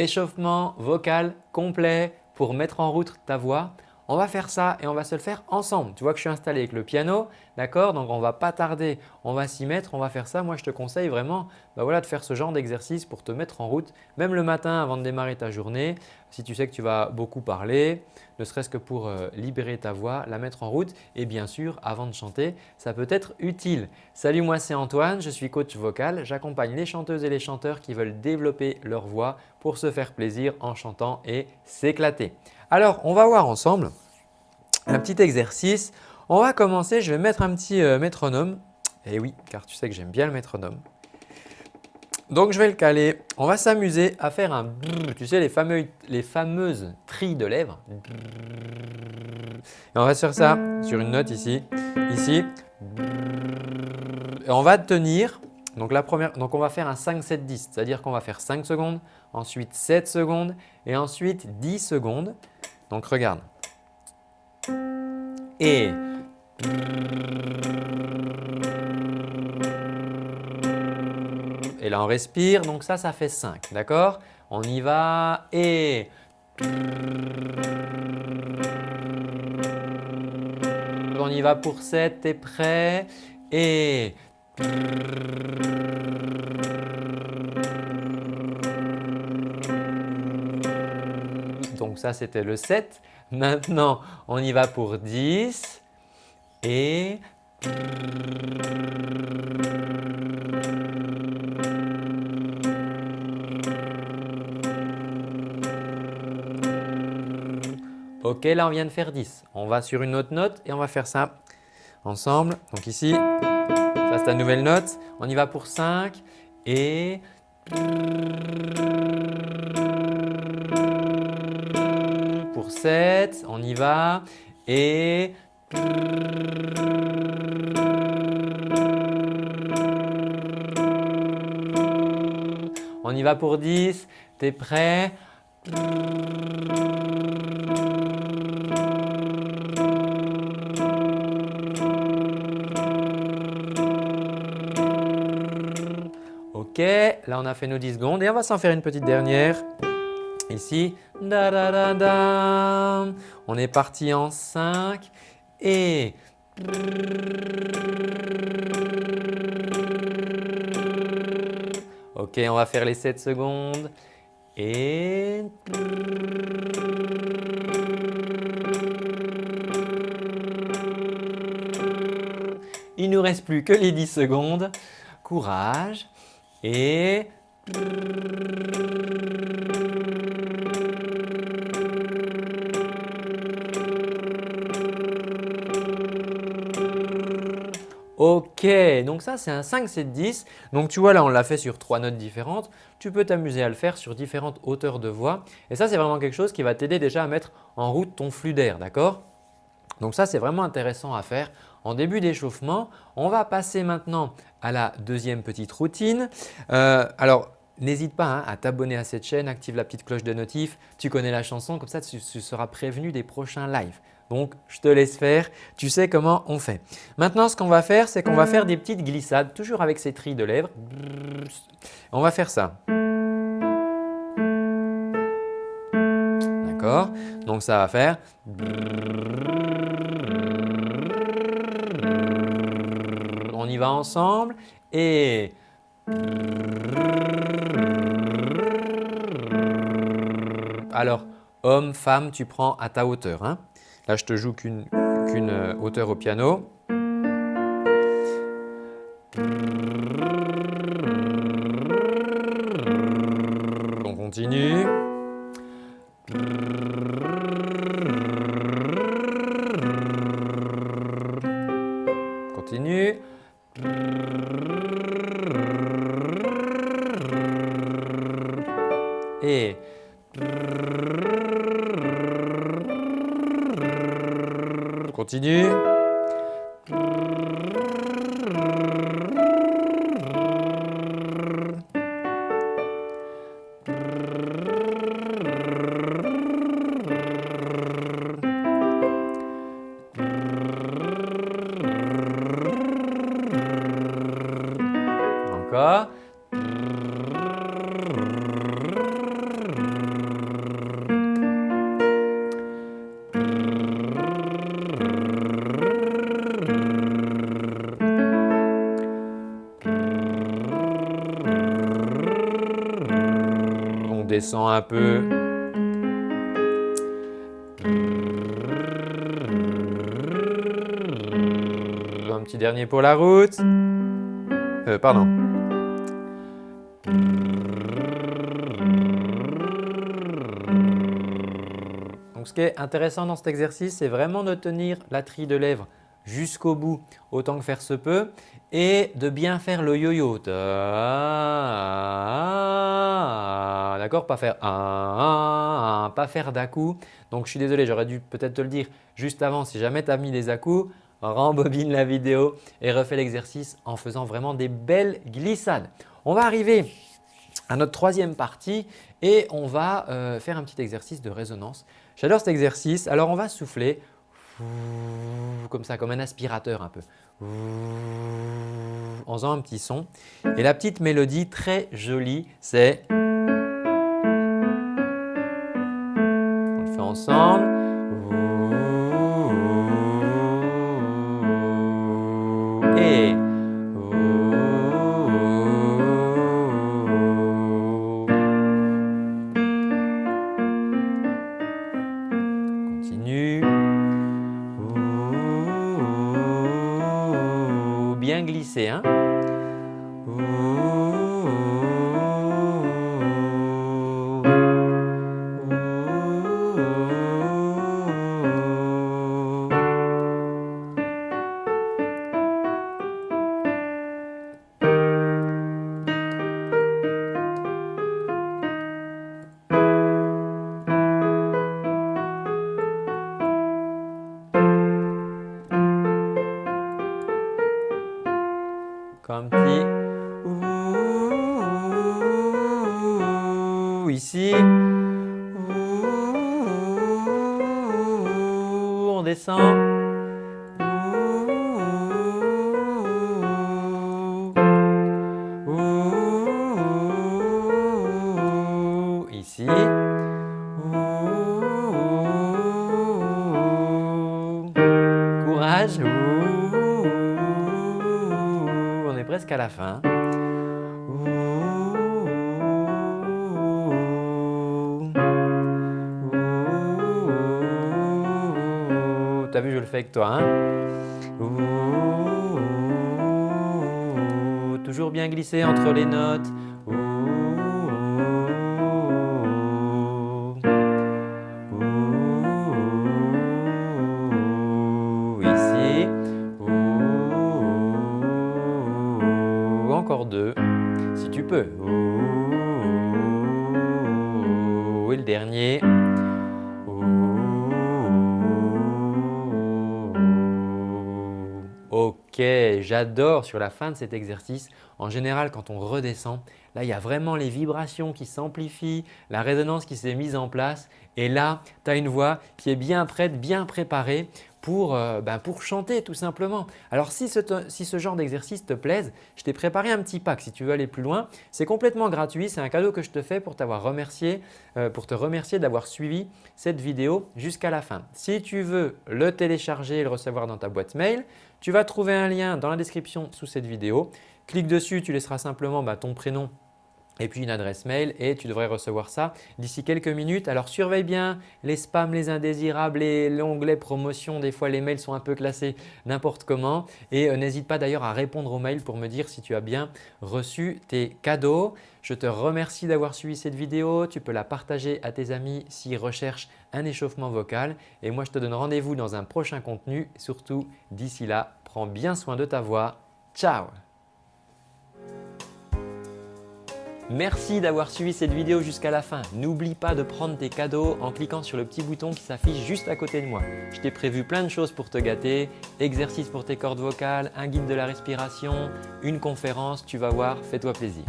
échauffement vocal complet pour mettre en route ta voix. On va faire ça et on va se le faire ensemble. Tu vois que je suis installé avec le piano, d'accord? Donc on ne va pas tarder, on va s'y mettre, on va faire ça. Moi je te conseille vraiment bah voilà, de faire ce genre d'exercice pour te mettre en route, même le matin avant de démarrer ta journée. Si tu sais que tu vas beaucoup parler, ne serait-ce que pour euh, libérer ta voix, la mettre en route et bien sûr avant de chanter, ça peut être utile. Salut, moi c'est Antoine, je suis coach vocal. J'accompagne les chanteuses et les chanteurs qui veulent développer leur voix pour se faire plaisir en chantant et s'éclater. Alors, on va voir ensemble un petit exercice. On va commencer, je vais mettre un petit euh, métronome. Et eh oui, car tu sais que j'aime bien le métronome. Donc, je vais le caler. On va s'amuser à faire un tu sais les, fameux, les fameuses trilles de lèvres. Et on va faire ça sur une note ici, ici. Et on va tenir. Donc, la première, donc on va faire un 5-7-10, c'est-à-dire qu'on va faire 5 secondes, ensuite 7 secondes et ensuite 10 secondes. Donc regarde. Et et là on respire, donc ça, ça fait 5, d'accord? On y va. Et on y va pour 7, t'es prêt? Et donc ça c'était le 7. Maintenant, on y va pour 10 et Ok, là on vient de faire 10. On va sur une autre note et on va faire ça ensemble. Donc ici, ça c'est la nouvelle note. On y va pour 5 et pour 7, on y va et on y va pour 10, tu es prêt? Ok, là on a fait nos 10 secondes et on va s'en faire une petite dernière. Ici, da, da, da, da. on est parti en 5 et Ok, on va faire les 7 secondes et il ne nous reste plus que les 10 secondes. Courage et Ok, donc ça c'est un 5, 7, 10. Donc tu vois là on l'a fait sur trois notes différentes. Tu peux t'amuser à le faire sur différentes hauteurs de voix. Et ça c'est vraiment quelque chose qui va t'aider déjà à mettre en route ton flux d'air, d'accord? Donc ça c'est vraiment intéressant à faire en début d'échauffement. On va passer maintenant à la deuxième petite routine. Euh, alors N'hésite pas hein, à t'abonner à cette chaîne, active la petite cloche de notif, tu connais la chanson, comme ça tu seras prévenu des prochains lives. Donc, je te laisse faire, tu sais comment on fait. Maintenant, ce qu'on va faire, c'est qu'on va faire des petites glissades, toujours avec ces trilles de lèvres. On va faire ça. Donc, ça va faire… On y va ensemble et… Alors, homme, femme, tu prends à ta hauteur. Hein Là, je te joue qu'une euh, hauteur au piano. Continue. Et continue. On descend un peu. Un petit dernier pour la route. Euh, pardon. Donc ce qui est intéressant dans cet exercice, c'est vraiment de tenir la trille de lèvres jusqu'au bout autant que faire se peut et de bien faire le yo-yo. D'accord? Pas faire pas faire d'à-coup. Donc je suis désolé, j'aurais dû peut-être te le dire juste avant. Si jamais tu as mis des à-coups, rembobine la vidéo et refais l'exercice en faisant vraiment des belles glissades. On va arriver à notre troisième partie et on va euh, faire un petit exercice de résonance. J'adore cet exercice. Alors on va souffler comme ça, comme un aspirateur un peu en faisant un petit son. Et la petite mélodie très jolie, c'est… On le fait ensemble. On descend. Ici. Courage. On est presque à la fin. T'as vu, je le fais avec toi. Hein toujours bien glisser entre les notes. Ici. Encore deux, si tu peux. Et le dernier. J'adore sur la fin de cet exercice. En général, quand on redescend, là, il y a vraiment les vibrations qui s'amplifient, la résonance qui s'est mise en place et là, tu as une voix qui est bien prête, bien préparée pour, euh, ben, pour chanter tout simplement. Alors si ce, si ce genre d'exercice te plaise, je t'ai préparé un petit pack si tu veux aller plus loin. C'est complètement gratuit, c'est un cadeau que je te fais pour remercié, euh, pour te remercier d'avoir suivi cette vidéo jusqu'à la fin. Si tu veux le télécharger et le recevoir dans ta boîte mail, tu vas trouver un lien dans la description sous cette vidéo. Clique dessus, tu laisseras simplement bah, ton prénom et puis une adresse mail et tu devrais recevoir ça d'ici quelques minutes. Alors surveille bien les spams, les indésirables et l'onglet promotion. Des fois les mails sont un peu classés n'importe comment et euh, n'hésite pas d'ailleurs à répondre aux mails pour me dire si tu as bien reçu tes cadeaux. Je te remercie d'avoir suivi cette vidéo. Tu peux la partager à tes amis s'ils recherchent un échauffement vocal et moi je te donne rendez-vous dans un prochain contenu. Surtout d'ici là, prends bien soin de ta voix. Ciao Merci d'avoir suivi cette vidéo jusqu'à la fin. N'oublie pas de prendre tes cadeaux en cliquant sur le petit bouton qui s'affiche juste à côté de moi. Je t'ai prévu plein de choses pour te gâter, exercices pour tes cordes vocales, un guide de la respiration, une conférence, tu vas voir, fais-toi plaisir.